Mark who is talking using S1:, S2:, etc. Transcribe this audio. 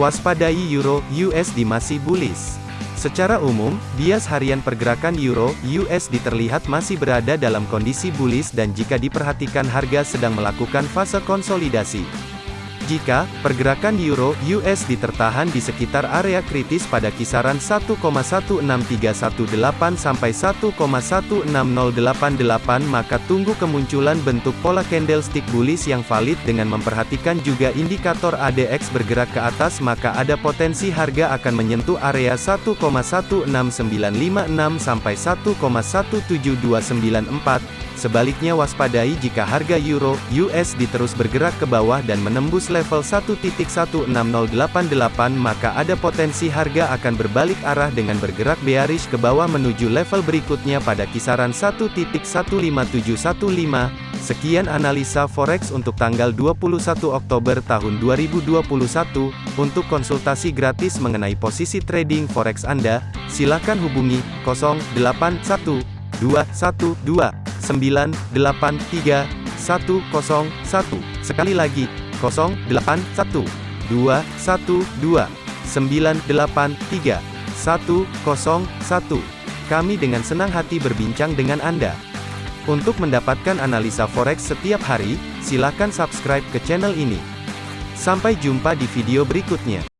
S1: Waspadai Euro USD masih bullish. Secara umum, bias harian pergerakan Euro USD terlihat masih berada dalam kondisi bullish dan jika diperhatikan harga sedang melakukan fase konsolidasi. Jika pergerakan euro USD tertahan di sekitar area kritis pada kisaran 1,16318 sampai 1,16088 maka tunggu kemunculan bentuk pola candlestick bullish yang valid dengan memperhatikan juga indikator ADX bergerak ke atas maka ada potensi harga akan menyentuh area 1,16956 sampai 1,17294 Sebaliknya waspadai jika harga euro USD terus bergerak ke bawah dan menembus level 1.16088 maka ada potensi harga akan berbalik arah dengan bergerak bearish ke bawah menuju level berikutnya pada kisaran 1.15715. Sekian analisa forex untuk tanggal 21 Oktober tahun 2021. Untuk konsultasi gratis mengenai posisi trading forex Anda, silakan hubungi 081212 983 101. Sekali lagi, 081 212 983 101. Kami dengan senang hati berbincang dengan Anda. Untuk mendapatkan analisa forex setiap hari, silakan subscribe ke channel ini. Sampai jumpa di video berikutnya.